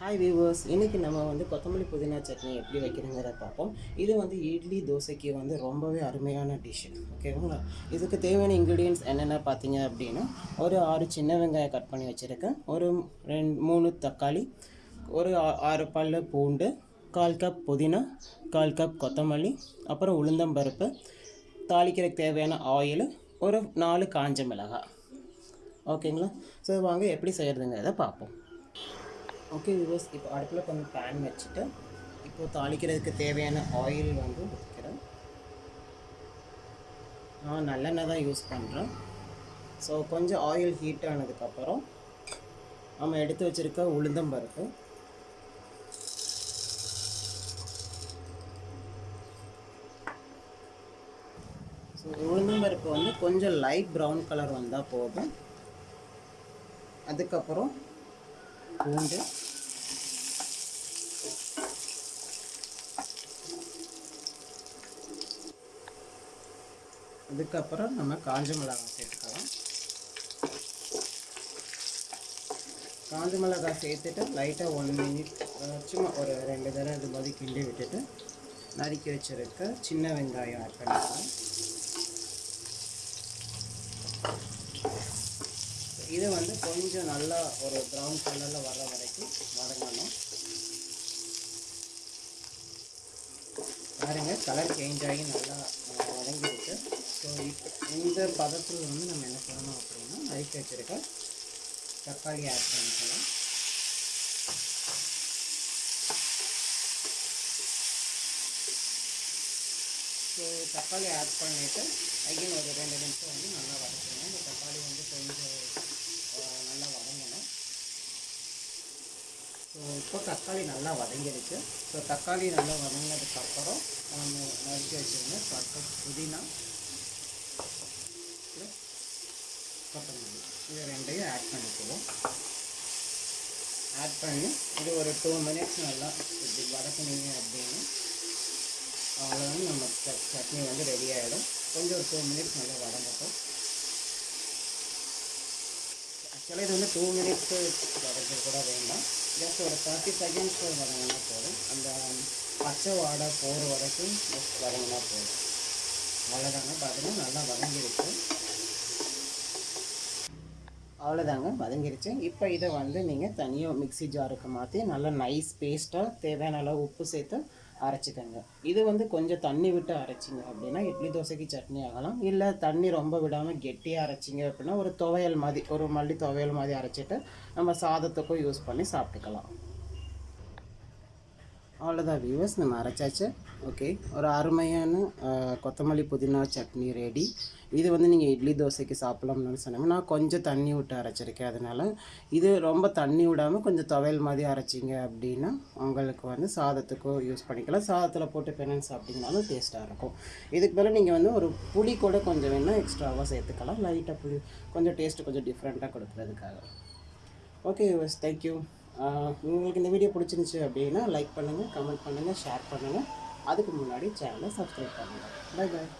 Hi viewers இன்றைக்கி நம்ம வந்து கொத்தமல்லி புதினா சட்னி எப்படி வைக்கிறதுங்கிறத பார்ப்போம். இது வந்து இட்லி தோசைக்கு வந்து ரொம்பவே அருமையான டிஷ் ஓகேங்களா இதுக்கு தேவையான இன்க்ரீடியன்ஸ் என்னென்ன பார்த்தீங்க அப்படின்னா ஒரு ஆறு சின்ன வெங்காயம் கட் பண்ணி வச்சுருக்கேன். ஒரு ரெண்டு மூணு தக்காளி ஒரு ஆ- ஆறு பல்லு பூண்டு கால் கப் புதினா கால் கப் கொத்தமல்லி அப்புறம் உளுந்தம்பருப்பு தாளிக்கிறதுக்கு தேவையான ஆயில் ஒரு நாலு காஞ்ச மிளகாய். ஓகேங்களா ஸோ வாங்க எப்படி செய்கிறதுங்கிறத பார்ப்போம். ஓகே விவர்ஸ் இப்போ அடுப்பில் கொஞ்சம் பேன் வச்சுட்டு இப்போ தாளிக்கிறதுக்கு தேவையான ஆயில் வந்து ஊற்றிக்கிறேன் நான் நல்லெண்ணெய் தான் யூஸ் பண்ணுறேன் ஸோ கொஞ்சம் ஆயில் ஹீட் ஆனதுக்கப்புறம் நம்ம எடுத்து வச்சுருக்க உளுந்தம்பருப்பு ஸோ உளுந்தம்பருப்பு வந்து கொஞ்சம் லைட் ப்ரௌன் கலர் வந்தால் போதும். அதுக்கப்புறம் பூண்டு அதுக்கப்புறம் நம்ம காஞ்ச மிளகாய் சேர்த்துக்கலாம். காஞ்ச மிளகாய் சேர்த்துட்டு லைட்டாக ஒன் மினிட் சும்மா ஒரு ரெண்டு தடவை இது மாதிரி கிண்டி விட்டுட்டு நறுக்கி வச்சுருக்க சின்ன வெங்காயம் ஆட் பண்ணிக்கலாம். இது வந்து கொஞ்சம் நல்லா ஒரு ப்ரௌன் கலரில் வர்ற வரைக்கும் வதங்கணும். பாருங்கள் கலர் சேஞ்ச் ஆகி நல்லா அஹ், வதங்கிருக்கு ஸோ இப்போ இந்த பதத்தில் வந்து நம்ம என்ன பண்ணணும் அப்படின்னா நறுக்கி வச்சுருக்க தக்காளி ஆட் பண்ணிக்கலாம். ஸோ தக்காளி ஆட் பண்ணிவிட்டு அகைன் ஒரு ரெண்டு நிமிஷம் வந்து நல்லா வதக்கணும். இந்த தக்காளி வந்து கொஞ்சம் நல்லா வதங்கணும். ஸோ இப்போ தக்காளி நல்லா வதங்கிடுச்சு. ஸோ தக்காளி நல்லா வதங்கினதுக்கப்புறம் நம்ம நறுக்கி வச்சுருந்தேன் பக்கம் புதினா plus கொத்தமல்லி இது ரெண்டையும் ஆட் பண்ணிக்குவோம். ஆட் பண்ணி இது ஒரு டூ மினிட்ஸ் நல்லா இப்படி வதக்குனீங்க அப்படின்னு அவ்வளோதான் நம்ம சட்னி வந்து ரெடி ஆகிடும் கொஞ்சம் ஒரு டூ மினிட்ஸ் நல்லா வதங்கட்டும். ஆக்சுவலாக இது வந்து டூ மினிட்ஸ் வதக்க கூட வேண்டாம். ஜஸ்ட் ஒரு தேர்ட்டி செகண்ட்ஸ் வதங்கினா போதும். அந்த um, பச்சை வாடை போகிற வரைக்கும் ஜஸ்ட் வதங்கினா போதும். அவ்வளோதாங்க பார்த்தீங்கன்னா நல்லா வதங்கிருக்கு அவ்வளோதாங்க வதங்கிருச்சு. இப்போ இதை வந்து நீங்கள் தனியாக மிக்ஸி ஜாருக்கு மாற்றி நல்லா நைஸ் பேஸ்ட்டாக தேவையான அளவு உப்பு சேர்த்து அரைச்சிக்கோங்க. இது வந்து கொஞ்சம் தண்ணி விட்டு அரைச்சிங்க அப்படின்னா இட்லி தோசைக்கு சட்னி ஆகலாம். இல்லை தண்ணி ரொம்ப விடாமல் கெட்டியாக அரைச்சிங்க அப்படின்னா ஒரு துவையல் மாதிரி ஒரு மல்லி துவையல் மாதிரி அரைச்சிட்டு நம்ம சாதத்துக்கும் யூஸ் பண்ணி சாப்பிட்டுக்கலாம். அவ்வளோதான் வியூவர்ஸ் நம்ம அரைச்சாச்சு. ஓகே ஒரு அருமையான கொத்தமல்லி புதினா சட்னி ரெடி இது வந்து நீங்கள் இட்லி தோசைக்கு சாப்பிட்லாம்னு சொன்னாங்க நான் கொஞ்சம் தண்ணி விட்டு அரைச்சிருக்கேன் அதனால். இது ரொம்ப தண்ணி விடாமல் கொஞ்சம் துவையல் மாதிரி அரைச்சிங்க அப்படின்னா உங்களுக்கு வந்து சாதத்துக்கும் யூஸ் பண்ணிக்கலாம். சாதத்தில் போட்டு பெனன் சாப்பிட்டீங்கனாலும் டேஸ்ட்டாக இருக்கும். இதுக்கு மேலே நீங்கள் வந்து ஒரு புளி கூட கொஞ்சம் வேணால் எக்ஸ்ட்ராவாக சேர்த்துக்கலாம். லைட்டாக புளி கொஞ்சம் டேஸ்ட்டு கொஞ்சம் டிஃப்ரெண்ட்டாக கொடுக்குறதுக்காக. ஓகே யூஸ் தேங்க்யூ உங்களுக்கு இந்த வீடியோ பிடிச்சிருந்துச்சு அப்படின்னா லைக் பண்ணுங்கள் கமெண்ட் பண்ணுங்கள் ஷேர் பண்ணுங்கள் அதுக்கு முன்னாடி சேனலை சப்ஸ்கிரைப் பண்ணுங்கள் பை பாய்